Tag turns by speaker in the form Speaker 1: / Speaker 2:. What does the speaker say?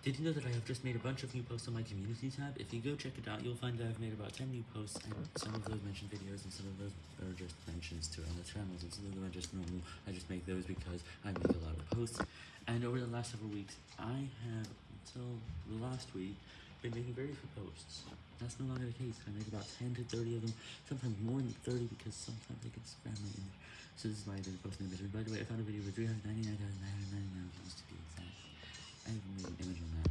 Speaker 1: Did you know that I have just made a bunch of new posts on my community tab? If you go check it out, you'll find that I've made about 10 new posts, and some of those mention videos, and some of those are just mentions to other channels, and some of them are just normal. I just make those because I make a lot of posts. And over the last several weeks, I have, until the last week, been making very few posts. That's no longer the case. I make about 10 to 30 of them, sometimes more than 30 because sometimes I get spam my image. So this is why I've been posting this. By the way, I found a video with 399,999